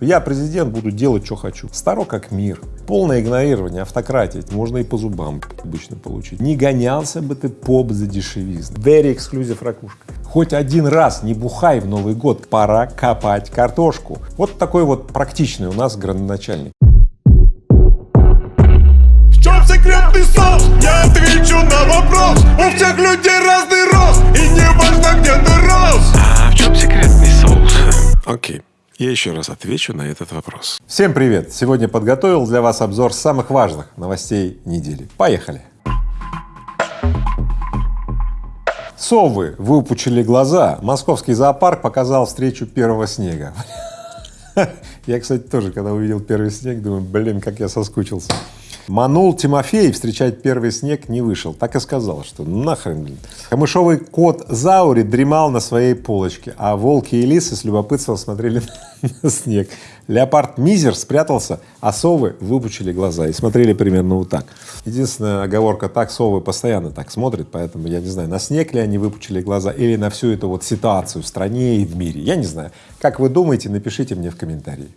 Я президент, буду делать, что хочу. Старо как мир. Полное игнорирование, автократия. Можно и по зубам обычно получить. Не гонялся бы ты поп за дешевизну. Very exclusive ракушка. Хоть один раз не бухай в Новый год, пора копать картошку. Вот такой вот практичный у нас градоначальник. В чем секретный соус? Я отвечу на вопрос У всех людей разный рост И не важно, где ты рос А в чем секретный соус? Окей, я еще раз отвечу на этот вопрос. Всем привет! Сегодня подготовил для вас обзор самых важных новостей недели. Поехали! Совы выпучили глаза. Московский зоопарк показал встречу первого снега. Я, кстати, тоже, когда увидел первый снег, думаю, блин, как я соскучился. Манул Тимофей встречать первый снег не вышел. Так и сказал, что нахрен. Камышовый кот Заури дремал на своей полочке, а волки и лисы с любопытством смотрели на снег. Леопард Мизер спрятался, а совы выпучили глаза и смотрели примерно вот так. Единственная оговорка так, совы постоянно так смотрят, поэтому я не знаю, на снег ли они выпучили глаза или на всю эту вот ситуацию в стране и в мире. Я не знаю. Как вы думаете, напишите мне в комментарии.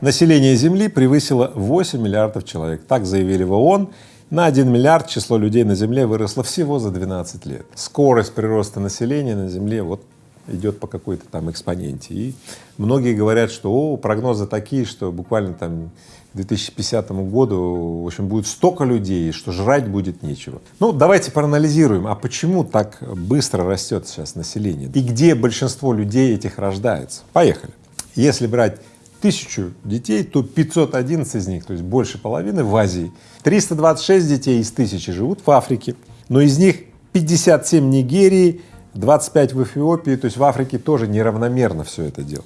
Население Земли превысило 8 миллиардов человек. Так заявили в ООН. На 1 миллиард число людей на Земле выросло всего за 12 лет. Скорость прироста населения на Земле вот идет по какой-то там экспоненте. И многие говорят, что о, прогнозы такие, что буквально там к 2050 году, в общем, будет столько людей, что жрать будет нечего. Ну, давайте проанализируем, а почему так быстро растет сейчас население и где большинство людей этих рождается. Поехали. Если брать тысячу детей, то 511 из них, то есть больше половины в Азии. 326 детей из тысячи живут в Африке, но из них 57 в Нигерии, 25 в Эфиопии, то есть в Африке тоже неравномерно все это дело.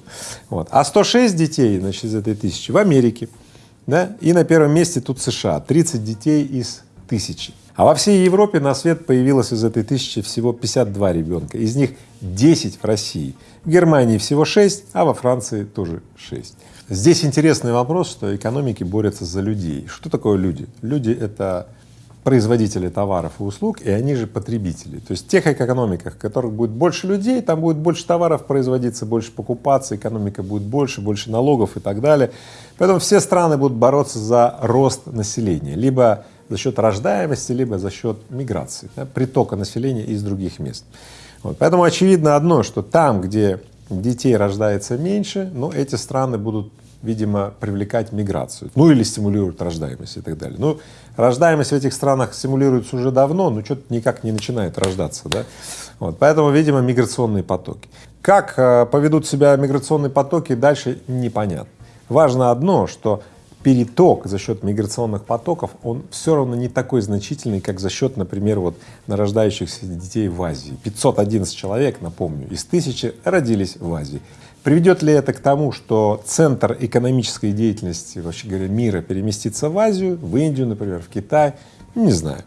Вот. А 106 детей, значит, из этой тысячи в Америке, да, и на первом месте тут США, 30 детей из тысячи. А во всей Европе на свет появилось из этой тысячи всего 52 ребенка, из них 10 в России, в Германии всего 6, а во Франции тоже 6. Здесь интересный вопрос, что экономики борются за людей. Что такое люди? Люди — это производители товаров и услуг, и они же потребители. То есть в тех экономиках, в которых будет больше людей, там будет больше товаров производиться, больше покупаться, экономика будет больше, больше налогов и так далее. Поэтому все страны будут бороться за рост населения, либо за счет рождаемости, либо за счет миграции, да, притока населения из других мест. Вот. Поэтому очевидно одно, что там, где детей рождается меньше, но эти страны будут, видимо, привлекать миграцию, ну или стимулируют рождаемость и так далее. Ну, рождаемость в этих странах стимулируется уже давно, но что-то никак не начинает рождаться, да. Вот, поэтому, видимо, миграционные потоки. Как э, поведут себя миграционные потоки дальше непонятно. Важно одно, что переток за счет миграционных потоков, он все равно не такой значительный, как за счет, например, вот нарождающихся детей в Азии. 511 человек, напомню, из тысячи родились в Азии. Приведет ли это к тому, что центр экономической деятельности, вообще говоря, мира переместится в Азию, в Индию, например, в Китай? Не знаю.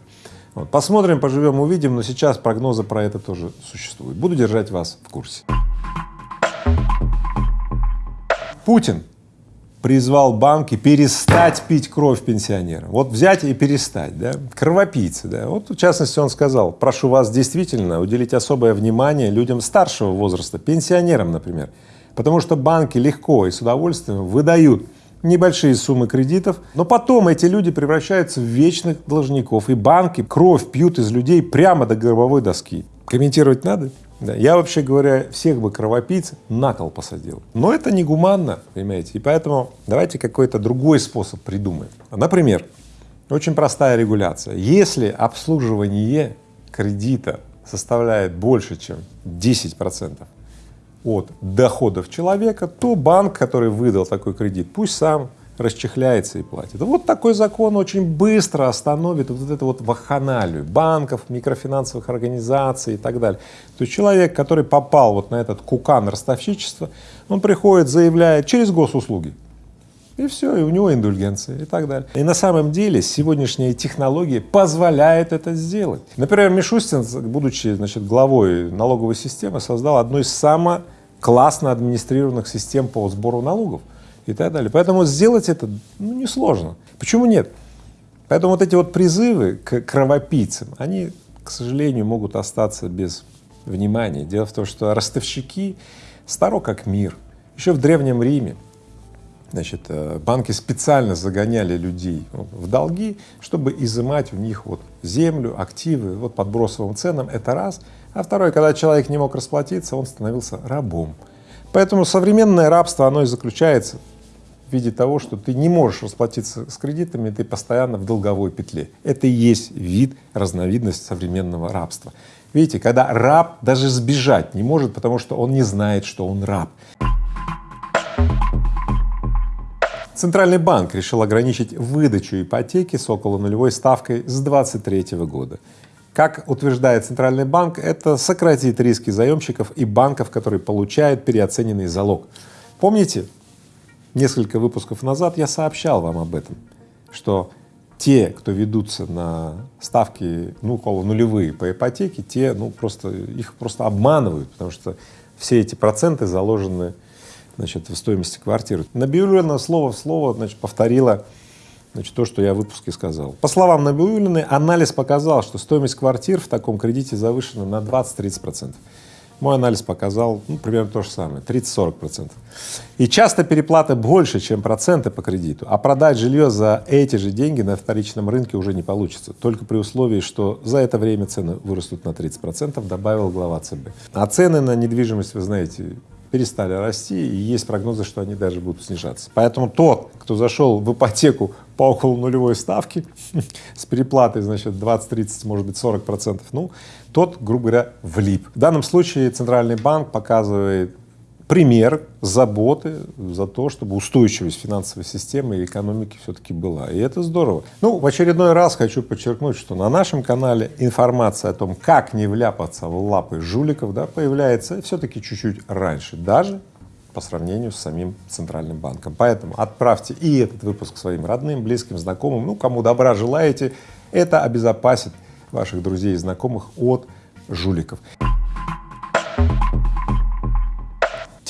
Вот. Посмотрим, поживем, увидим, но сейчас прогнозы про это тоже существуют. Буду держать вас в курсе. Путин призвал банки перестать пить кровь пенсионерам. Вот взять и перестать, да, кровопийцы, да. Вот в частности он сказал, прошу вас действительно уделить особое внимание людям старшего возраста, пенсионерам, например, потому что банки легко и с удовольствием выдают небольшие суммы кредитов, но потом эти люди превращаются в вечных должников, и банки кровь пьют из людей прямо до гробовой доски. Комментировать надо? Да, я, вообще говоря, всех бы кровопийц на кол посадил. Но это негуманно, понимаете, и поэтому давайте какой-то другой способ придумаем. Например, очень простая регуляция. Если обслуживание кредита составляет больше, чем 10 процентов от доходов человека, то банк, который выдал такой кредит, пусть сам расчехляется и платит. Вот такой закон очень быстро остановит вот эту вот вахханалию банков, микрофинансовых организаций и так далее. То есть человек, который попал вот на этот кукан ростовщичества, он приходит, заявляет через госуслуги, и все, и у него индульгенция и так далее. И на самом деле сегодняшние технологии позволяют это сделать. Например, Мишустин, будучи значит, главой налоговой системы, создал одну из самых классно администрированных систем по сбору налогов и так далее. Поэтому сделать это ну, несложно. Почему нет? Поэтому вот эти вот призывы к кровопийцам, они, к сожалению, могут остаться без внимания. Дело в том, что ростовщики старо как мир. Еще в Древнем Риме значит, э, банки специально загоняли людей в долги, чтобы изымать у них вот землю, активы, вот под бросовым ценам, это раз. А второе, когда человек не мог расплатиться, он становился рабом. Поэтому современное рабство, оно и заключается в виде того, что ты не можешь расплатиться с кредитами, ты постоянно в долговой петле. Это и есть вид, разновидность современного рабства. Видите, когда раб даже сбежать не может, потому что он не знает, что он раб. Центральный банк решил ограничить выдачу ипотеки с около нулевой ставкой с 2023 года. Как утверждает Центральный банк, это сократит риски заемщиков и банков, которые получают переоцененный залог. Помните, несколько выпусков назад я сообщал вам об этом, что те, кто ведутся на ставки, ну, около нулевые по ипотеке, те, ну, просто, их просто обманывают, потому что все эти проценты заложены значит, в стоимости квартиры. Набиулина слово в слово значит, повторила значит, то, что я в выпуске сказал. По словам Набиулиной, анализ показал, что стоимость квартир в таком кредите завышена на 20-30 процентов. Мой анализ показал ну, примерно то же самое, 30-40 процентов. И часто переплаты больше, чем проценты по кредиту, а продать жилье за эти же деньги на вторичном рынке уже не получится, только при условии, что за это время цены вырастут на 30 процентов, добавил глава ЦБ. А цены на недвижимость, вы знаете, перестали расти, и есть прогнозы, что они даже будут снижаться. Поэтому тот, кто зашел в ипотеку по около нулевой ставке с переплатой, значит, 20-30, может быть, 40 процентов, ну, тот, грубо говоря, влип. В данном случае Центральный банк показывает пример заботы за то, чтобы устойчивость финансовой системы и экономики все-таки была. И это здорово. Ну, в очередной раз хочу подчеркнуть, что на нашем канале информация о том, как не вляпаться в лапы жуликов, да, появляется все-таки чуть-чуть раньше, даже по сравнению с самим Центральным банком. Поэтому отправьте и этот выпуск своим родным, близким, знакомым, ну, кому добра желаете, это обезопасит ваших друзей и знакомых от жуликов.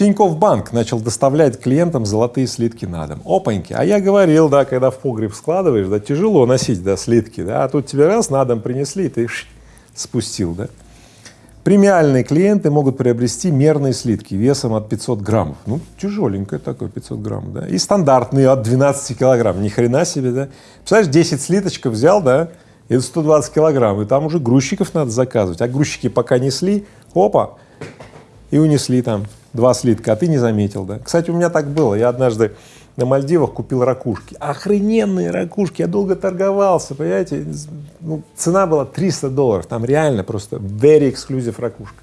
Тиньков банк начал доставлять клиентам золотые слитки на дом. Опаньки, а я говорил, да, когда в погреб складываешь, да, тяжело носить, да, слитки, да, а тут тебе раз на дом принесли, ты ш, спустил, да. Премиальные клиенты могут приобрести мерные слитки весом от 500 граммов. Ну, тяжеленькое такое 500 грамм, да. И стандартные от 12 килограмм. Ни хрена себе, да. Представляешь, 10 слиточков взял, да, это 120 килограмм, и там уже грузчиков надо заказывать. А грузчики пока несли, опа, и унесли там два слитка, а ты не заметил, да. Кстати, у меня так было. Я однажды на Мальдивах купил ракушки. Охрененные ракушки. Я долго торговался, понимаете. Ну, цена была 300 долларов. Там реально просто very exclusive ракушка.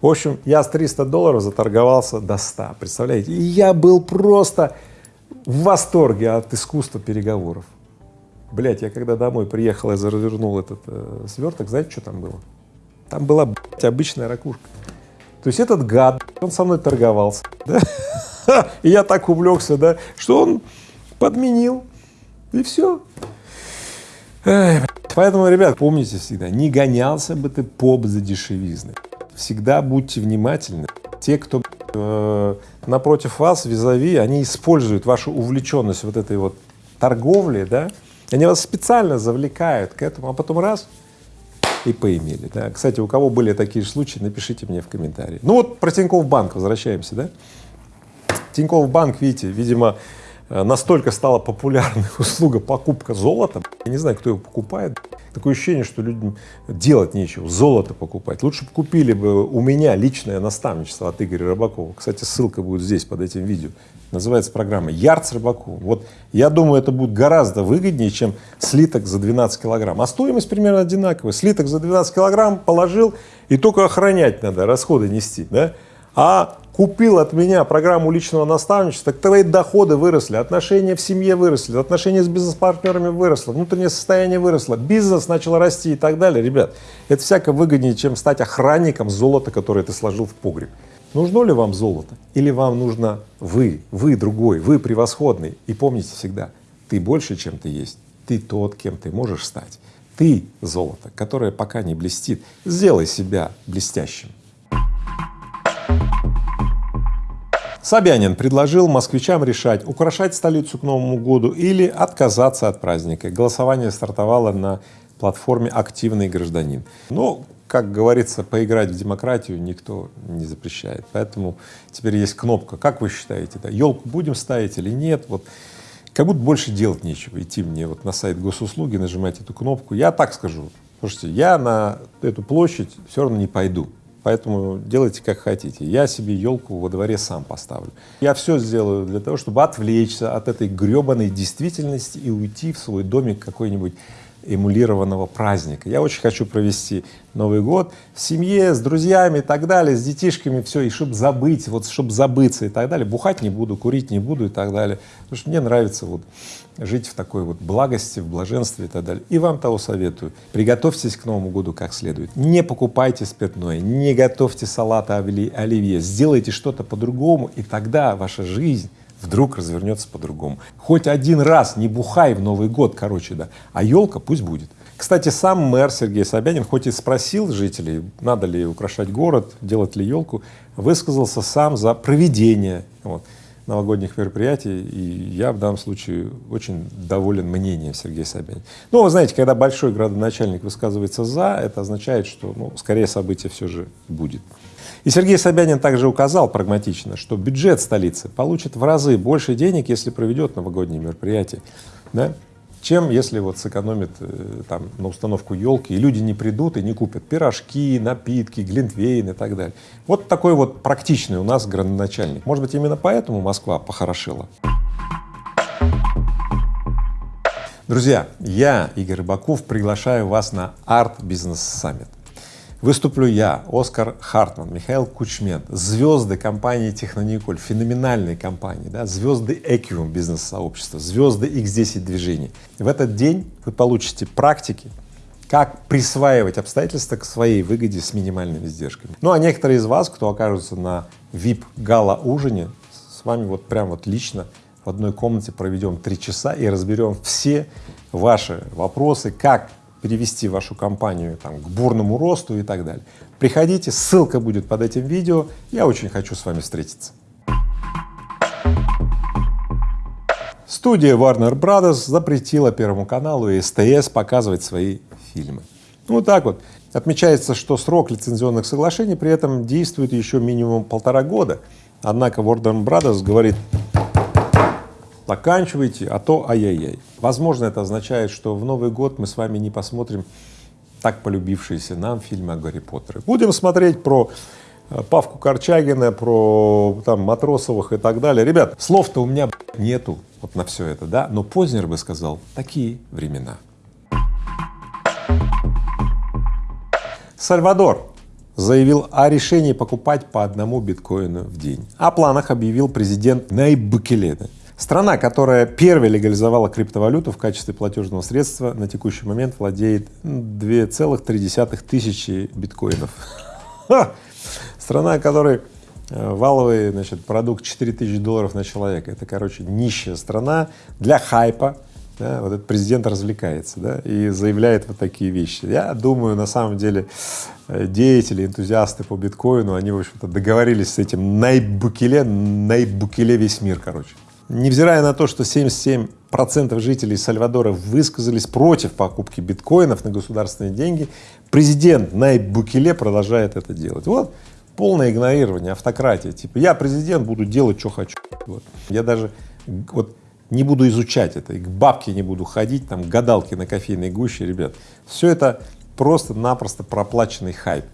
В общем, я с 300 долларов заторговался до 100, представляете? И я был просто в восторге от искусства переговоров. Блять, я когда домой приехал, я развернул этот э, сверток, знаете, что там было? Там была, блядь, обычная ракушка. То есть этот гад, он со мной торговался, да? и я так увлекся, да, что он подменил, и все. Поэтому, ребят, помните всегда, не гонялся бы ты поп за дешевизны. Всегда будьте внимательны. Те, кто э, напротив вас, визави, они используют вашу увлеченность вот этой вот торговли, да, они вас специально завлекают к этому, а потом раз — и поимели. Да. Кстати, у кого были такие же случаи, напишите мне в комментарии. Ну вот про Тинькофф банк возвращаемся, да? Тинькофф банк, видите, видимо, настолько стала популярной услуга покупка золота, я не знаю, кто его покупает, такое ощущение, что людям делать нечего, золото покупать. Лучше бы купили бы у меня личное наставничество от Игоря Рыбакова. Кстати, ссылка будет здесь под этим видео. Называется программа «Ярд с рыбаку». Вот я думаю, это будет гораздо выгоднее, чем слиток за 12 килограмм. А стоимость примерно одинаковая. Слиток за 12 килограмм положил, и только охранять надо, расходы нести. Да? А купил от меня программу личного наставничества, так твои доходы выросли, отношения в семье выросли, отношения с бизнес-партнерами выросло, внутреннее состояние выросло, бизнес начал расти и так далее. Ребят, это всяко выгоднее, чем стать охранником золота, которое ты сложил в погреб. Нужно ли вам золото? Или вам нужно вы, вы другой, вы превосходный? И помните всегда, ты больше, чем ты есть, ты тот, кем ты можешь стать. Ты золото, которое пока не блестит. Сделай себя блестящим. Собянин предложил москвичам решать, украшать столицу к Новому году или отказаться от праздника. Голосование стартовало на платформе «Активный гражданин». Но как говорится, поиграть в демократию никто не запрещает. Поэтому теперь есть кнопка. Как вы считаете, да, елку будем ставить или нет? Вот как будто больше делать нечего. Идти мне вот на сайт госуслуги, нажимать эту кнопку. Я так скажу. Слушайте, я на эту площадь все равно не пойду. Поэтому делайте как хотите. Я себе елку во дворе сам поставлю. Я все сделаю для того, чтобы отвлечься от этой гребаной действительности и уйти в свой домик какой-нибудь эмулированного праздника. Я очень хочу провести Новый год в семье, с друзьями и так далее, с детишками, все, и чтобы забыть, вот чтобы забыться и так далее. Бухать не буду, курить не буду и так далее. Потому что мне нравится вот жить в такой вот благости, в блаженстве и так далее. И вам того советую. Приготовьтесь к Новому году как следует. Не покупайте спиртное, не готовьте салаты оливье, сделайте что-то по-другому, и тогда ваша жизнь вдруг развернется по-другому. Хоть один раз не бухай в Новый год, короче, да, а елка пусть будет. Кстати, сам мэр Сергей Собянин, хоть и спросил жителей, надо ли украшать город, делать ли елку, высказался сам за проведение вот, новогодних мероприятий, и я в данном случае очень доволен мнением Сергея Собянина. Ну, вы знаете, когда большой градоначальник высказывается «за», это означает, что, ну, скорее событие все же будет. И Сергей Собянин также указал прагматично, что бюджет столицы получит в разы больше денег, если проведет новогодние мероприятия, да, чем если вот сэкономит э, там на установку елки, и люди не придут и не купят пирожки, напитки, глинтвейн и так далее. Вот такой вот практичный у нас градоначальник. Может быть, именно поэтому Москва похорошела. Друзья, я, Игорь Рыбаков, приглашаю вас на Art Business Summit. Выступлю я, Оскар Хартман, Михаил Кучмент, звезды компании Технониколь, феноменальной компании, да, звезды Экиум бизнес-сообщества, звезды X10 движений. В этот день вы получите практики, как присваивать обстоятельства к своей выгоде с минимальными издержками. Ну а некоторые из вас, кто окажутся на VIP-гала-ужине, с вами вот прям вот лично в одной комнате проведем три часа и разберем все ваши вопросы, как перевести вашу компанию там, к бурному росту и так далее. Приходите, ссылка будет под этим видео. Я очень хочу с вами встретиться. Студия Warner Brothers запретила Первому каналу и СТС показывать свои фильмы. Ну, вот так вот. Отмечается, что срок лицензионных соглашений при этом действует еще минимум полтора года. Однако Warner Brothers говорит, заканчивайте, а то ай-яй-яй. Возможно, это означает, что в Новый год мы с вами не посмотрим так полюбившиеся нам фильмы о Гарри Поттере. Будем смотреть про э, Павку Корчагина, про там Матросовых и так далее. Ребят, слов-то у меня нету вот на все это, да, но Познер бы сказал, такие времена. Сальвадор заявил о решении покупать по одному биткоину в день. О планах объявил президент Найб Букеле. Страна, которая первой легализовала криптовалюту в качестве платежного средства, на текущий момент владеет 2,3 тысячи биткоинов. Страна, которой э, валовый значит, продукт 4 тысячи долларов на человека. Это, короче, нищая страна для хайпа. Да, вот этот президент развлекается да, и заявляет вот такие вещи. Я думаю, на самом деле э, деятели, энтузиасты по биткоину, они, в общем-то, договорились с этим Найбукеле, Найбукеле весь мир, короче. Невзирая на то, что 77 процентов жителей Сальвадора высказались против покупки биткоинов на государственные деньги, президент Найб Букеле продолжает это делать. Вот полное игнорирование, автократия. Типа я президент, буду делать, что хочу. Вот. Я даже вот не буду изучать это, и к бабке не буду ходить, там гадалки на кофейной гуще, ребят. Все это просто-напросто проплаченный хайп.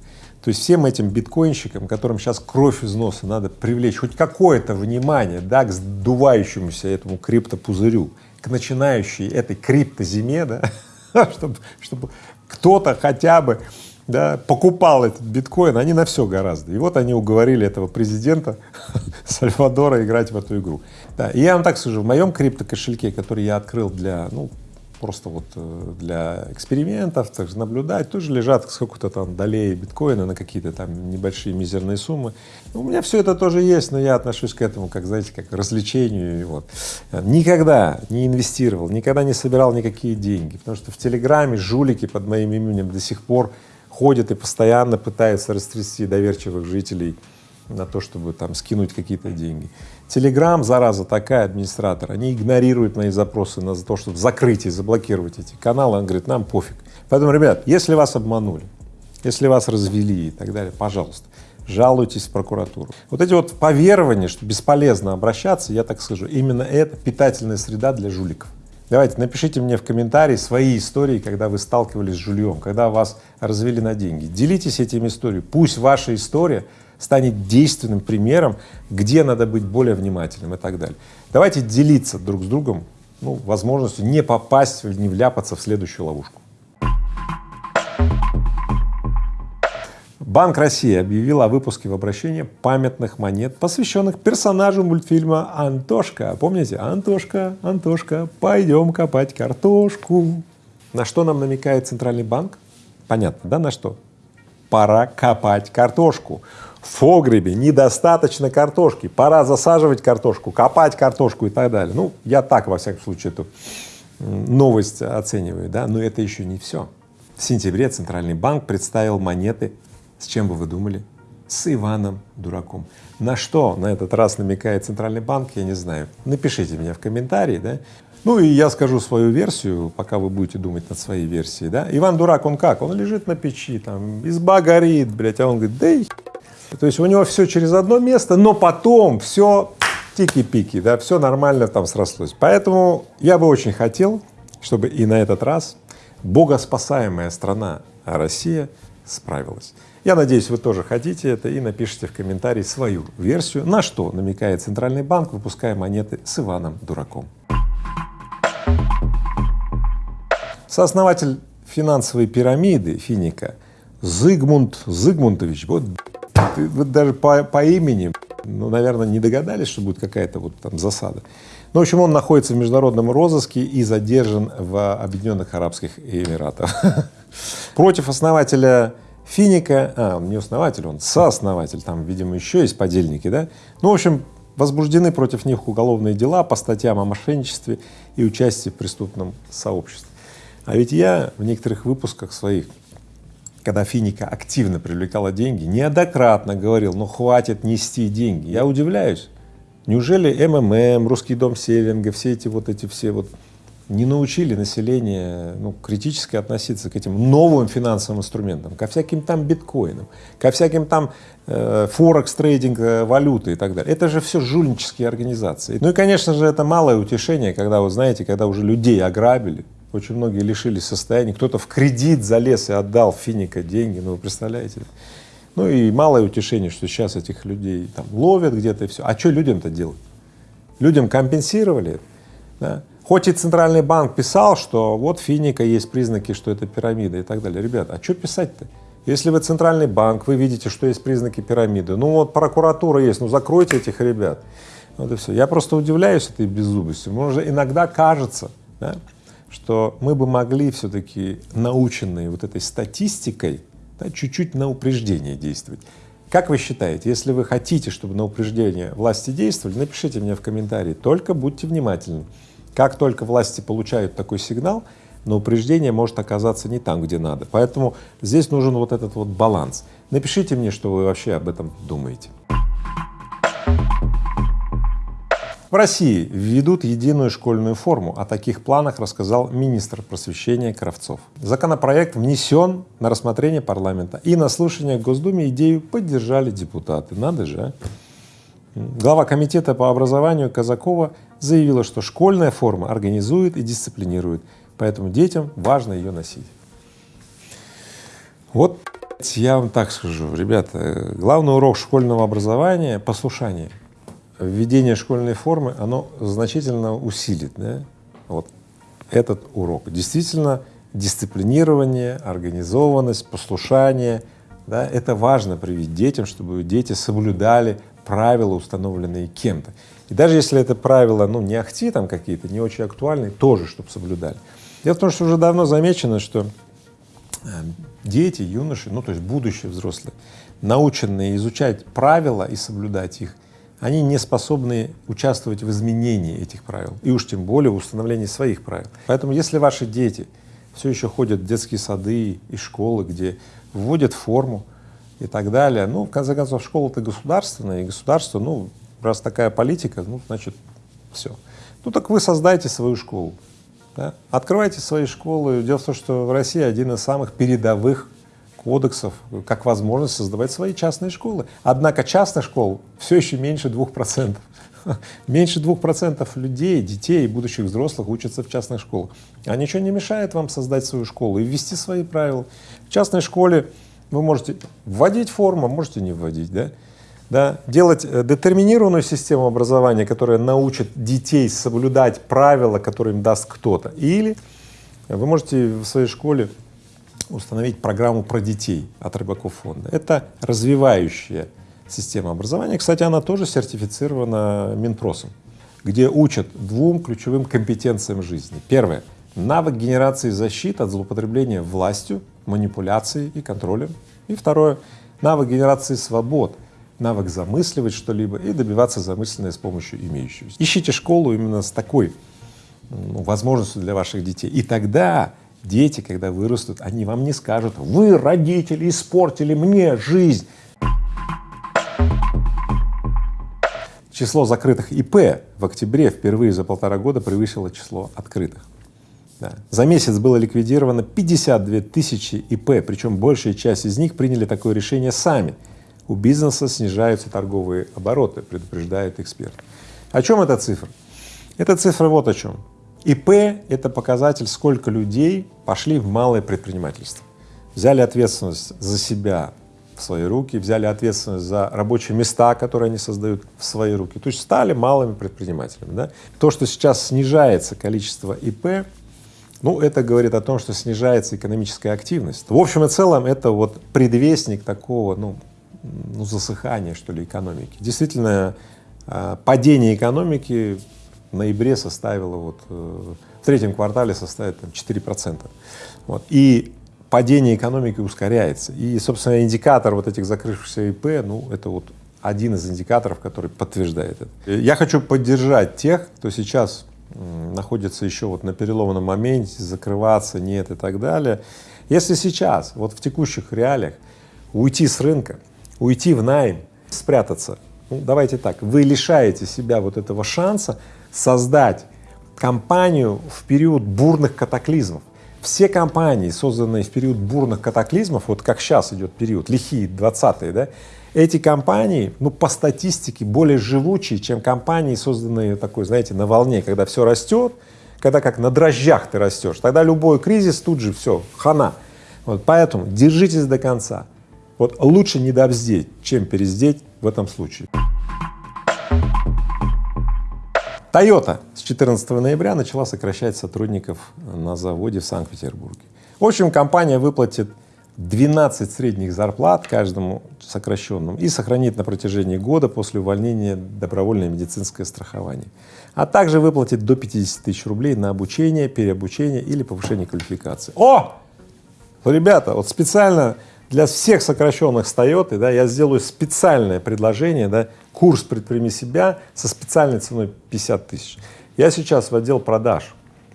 То есть всем этим биткоинщикам, которым сейчас кровь из носа надо привлечь хоть какое-то внимание, да, к сдувающемуся этому криптопузырю, к начинающей этой криптозиме, да, чтобы, чтобы кто-то хотя бы да, покупал этот биткоин, они на все гораздо. И вот они уговорили этого президента Сальвадора играть в эту игру. Да, и я вам так скажу, в моем криптокошельке, который я открыл для, ну, просто вот э, для экспериментов, также наблюдать, тоже лежат сколько-то там долей биткоина на какие-то там небольшие мизерные суммы. У меня все это тоже есть, но я отношусь к этому, как, знаете, как к развлечению. Вот. Никогда не инвестировал, никогда не собирал никакие деньги, потому что в Телеграме жулики под моим именем до сих пор ходят и постоянно пытаются растрясти доверчивых жителей на то, чтобы там скинуть какие-то деньги. Телеграм, зараза такая, администратор, они игнорируют мои запросы на то, чтобы закрыть и заблокировать эти каналы, он говорит, нам пофиг. Поэтому, ребят, если вас обманули, Если вас развели и так далее, пожалуйста, жалуйтесь в прокуратуру. Вот эти вот поверования, что бесполезно обращаться, я так скажу, именно это питательная среда для жуликов. Давайте, напишите мне в комментарии свои истории, когда вы сталкивались с жульем, когда вас развели на деньги. Делитесь этими историями. Пусть ваша история станет действенным примером, где надо быть более внимательным и так далее. Давайте делиться друг с другом ну, возможностью не попасть, не вляпаться в следующую ловушку. Банк России объявил о выпуске в обращение памятных монет, посвященных персонажу мультфильма «Антошка». Помните? «Антошка, Антошка, пойдем копать картошку». На что нам намекает Центральный банк? Понятно, да, на что? Пора копать картошку. В погребе недостаточно картошки, пора засаживать картошку, копать картошку и так далее. Ну, я так, во всяком случае, эту новость оцениваю, да, но это еще не все. В сентябре Центральный банк представил монеты с чем бы вы думали? С Иваном Дураком. На что на этот раз намекает Центральный банк, я не знаю. Напишите мне в комментарии, да. Ну и я скажу свою версию, пока вы будете думать над своей версией, да. Иван Дурак, он как? Он лежит на печи, там, изба горит, блядь, а он говорит, да То есть у него все через одно место, но потом все тики-пики, да, все нормально там срослось. Поэтому я бы очень хотел, чтобы и на этот раз богоспасаемая страна Россия справилась. Я надеюсь, вы тоже хотите это и напишите в комментарии свою версию, на что намекает Центральный банк, выпуская монеты с Иваном Дураком. Сооснователь финансовой пирамиды Финика Зигмунд Зигмундович, вот вы даже по, по имени, ну, наверное, не догадались, что будет какая-то вот там засада. Ну, в общем, он находится в международном розыске и задержан в Объединенных Арабских Эмиратах. Против основателя Финика, а, он не основатель, он сооснователь, там, видимо, еще есть подельники, да? Ну, в общем, возбуждены против них уголовные дела по статьям о мошенничестве и участии в преступном сообществе. А ведь я в некоторых выпусках своих, когда Финика активно привлекала деньги, неоднократно говорил, ну хватит нести деньги. Я удивляюсь, неужели МММ, Русский дом Севинга, все эти вот эти все вот не научили население ну, критически относиться к этим новым финансовым инструментам, ко всяким там биткоинам, ко всяким там э, форекс, трейдинг э, валюты и так далее. Это же все жульнические организации. Ну и, конечно же, это малое утешение, когда, вы знаете, когда уже людей ограбили, очень многие лишились состояния, кто-то в кредит залез и отдал Финика деньги, ну вы представляете. Ну и малое утешение, что сейчас этих людей там ловят где-то и все. А что людям-то делать? Людям компенсировали, да? Хоть и Центральный банк писал, что вот финика есть признаки, что это пирамида и так далее. Ребята, а что писать-то? Если вы Центральный банк, вы видите, что есть признаки пирамиды, ну вот прокуратура есть, ну закройте этих ребят. Вот и все. Я просто удивляюсь этой беззубостью. Может, иногда кажется, да, что мы бы могли все-таки, наученные вот этой статистикой, да, чуть-чуть на упреждение действовать. Как вы считаете, если вы хотите, чтобы на упреждение власти действовали, напишите мне в комментарии, только будьте внимательны. Как только власти получают такой сигнал, но упреждение может оказаться не там, где надо. Поэтому здесь нужен вот этот вот баланс. Напишите мне, что вы вообще об этом думаете. В России введут единую школьную форму. О таких планах рассказал министр просвещения Кравцов. Законопроект внесен на рассмотрение парламента и на слушание в Госдуме идею поддержали депутаты. Надо же, а? Глава комитета по образованию Казакова заявила, что школьная форма организует и дисциплинирует, поэтому детям важно ее носить. Вот я вам так скажу, ребята, главный урок школьного образования — послушание. Введение школьной формы, оно значительно усилит да, вот этот урок. Действительно, дисциплинирование, организованность, послушание да, — это важно привить детям, чтобы дети соблюдали правила, установленные кем-то. И даже если это правила, ну, не ахти там какие-то, не очень актуальные, тоже, чтобы соблюдали. Дело в том, что уже давно замечено, что э, дети, юноши, ну, то есть будущие взрослые, наученные изучать правила и соблюдать их, они не способны участвовать в изменении этих правил, и уж тем более в установлении своих правил. Поэтому если ваши дети все еще ходят в детские сады и школы, где вводят форму, и так далее. Ну, в конце концов, школа-то государственная, и государство, ну, раз такая политика, ну, значит, все. Ну, так вы создайте свою школу, да? открывайте свои школы. Дело в том, что в России один из самых передовых кодексов, как возможность создавать свои частные школы. Однако частных школ все еще меньше двух процентов. Меньше двух процентов людей, детей и будущих взрослых учатся в частных школах. А ничего не мешает вам создать свою школу и ввести свои правила. В частной школе вы можете вводить форму, можете не вводить, да? Да, делать э, детерминированную систему образования, которая научит детей соблюдать правила, которые им даст кто-то. Или вы можете в своей школе установить программу про детей от Рыбаков фонда. Это развивающая система образования. Кстати, она тоже сертифицирована Минпросом, где учат двум ключевым компетенциям жизни. Первое — навык генерации защиты от злоупотребления властью, манипуляцией и контролем. И второе — навык генерации свобод, навык замысливать что-либо и добиваться замысленное с помощью имеющегося. Ищите школу именно с такой ну, возможностью для ваших детей. И тогда дети, когда вырастут, они вам не скажут, вы, родители, испортили мне жизнь. Число закрытых ИП в октябре впервые за полтора года превысило число открытых. Да. За месяц было ликвидировано 52 тысячи ИП, причем большая часть из них приняли такое решение сами. У бизнеса снижаются торговые обороты, предупреждает эксперт. О чем эта цифра? Эта цифра вот о чем. ИП — это показатель, сколько людей пошли в малое предпринимательство, взяли ответственность за себя, в свои руки, взяли ответственность за рабочие места, которые они создают в свои руки, то есть стали малыми предпринимателями. Да? То, что сейчас снижается количество ИП, ну, это говорит о том, что снижается экономическая активность. В общем и целом, это вот предвестник такого, ну, ну засыхания, что ли, экономики. Действительно, а, падение экономики в ноябре составило вот э, в третьем квартале составит там 4 процента. Вот. И падение экономики ускоряется. И, собственно, индикатор вот этих закрывшихся ИП, ну, это вот один из индикаторов, который подтверждает это. Я хочу поддержать тех, кто сейчас находится еще вот на переломном моменте, закрываться нет и так далее. Если сейчас, вот в текущих реалиях, уйти с рынка, уйти в найм, спрятаться, ну, давайте так, вы лишаете себя вот этого шанса создать компанию в период бурных катаклизмов. Все компании, созданные в период бурных катаклизмов, вот как сейчас идет период, лихие 20-е, да, эти компании, ну, по статистике, более живучие, чем компании, созданные такой, знаете, на волне, когда все растет, когда как на дрожжах ты растешь, тогда любой кризис тут же все, хана. Вот поэтому держитесь до конца. Вот лучше не добздеть, чем перездеть в этом случае. Toyota с 14 ноября начала сокращать сотрудников на заводе в Санкт-Петербурге. В общем, компания выплатит 12 средних зарплат каждому сокращенному и сохранит на протяжении года после увольнения добровольное медицинское страхование, а также выплатит до 50 тысяч рублей на обучение, переобучение или повышение квалификации. О! Ребята, вот специально для всех сокращенных с Toyota, да, я сделаю специальное предложение, да, курс «Предприми себя» со специальной ценой 50 тысяч. Я сейчас в отдел продаж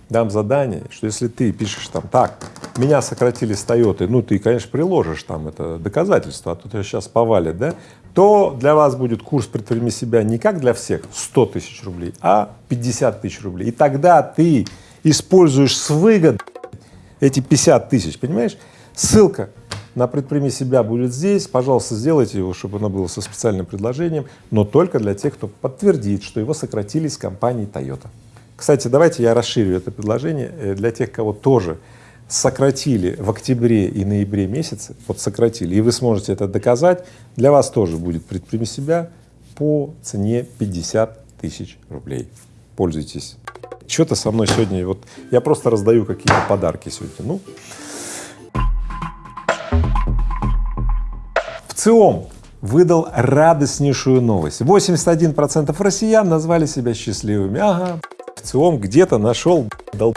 дам задание, что если ты пишешь там так, меня сократили с Toyota, ну ты, конечно, приложишь там это доказательство, а то тебя сейчас повалит, да, то для вас будет курс «Предприми себя» не как для всех 100 тысяч рублей, а 50 тысяч рублей. И тогда ты используешь с выгодой эти 50 тысяч, понимаешь? Ссылка на «Предприми себя» будет здесь, пожалуйста, сделайте его, чтобы оно было со специальным предложением, но только для тех, кто подтвердит, что его сократили с компанией Toyota. Кстати, давайте я расширю это предложение э, для тех, кого тоже сократили в октябре и ноябре месяце, вот сократили, и вы сможете это доказать, для вас тоже будет «Предприми себя» по цене 50 тысяч рублей. Пользуйтесь. Что-то со мной сегодня, вот я просто раздаю какие-то подарки сегодня. Ну, ВЦИОМ выдал радостнейшую новость. 81% россиян назвали себя счастливыми. Ага, ВЦИОМ где-то нашел дол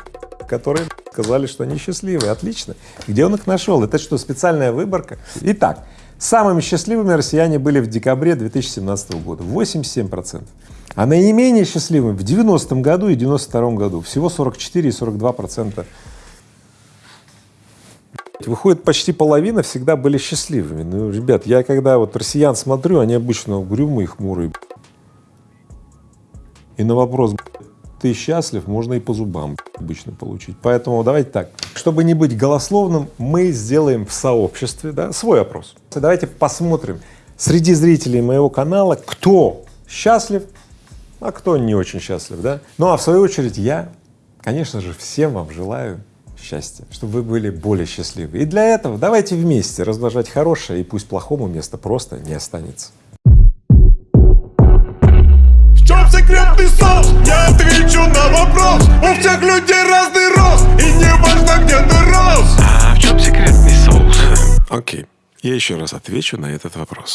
которые сказали, что они счастливые. Отлично. Где он их нашел? Это что, специальная выборка? Итак, самыми счастливыми россияне были в декабре 2017 года, 87%. А наименее счастливыми в 90-м году и 92-м году, всего 44 и 42 процента Выходит, почти половина всегда были счастливыми. Ну, ребят, я когда вот россиян смотрю, они обычно угрюмые, хмурые. И на вопрос, ты счастлив, можно и по зубам обычно получить. Поэтому давайте так, чтобы не быть голословным, мы сделаем в сообществе да, свой опрос. Давайте посмотрим среди зрителей моего канала, кто счастлив, а кто не очень счастлив, да? Ну а в свою очередь я, конечно же, всем вам желаю счастья, чтобы вы были более счастливы. И для этого давайте вместе размножать хорошее, и пусть плохому места просто не останется. В чем секретный соус? Я отвечу на вопрос У всех людей разный рост И не важно, где ты рос А в чем секретный соус? Окей, я еще раз отвечу на этот вопрос.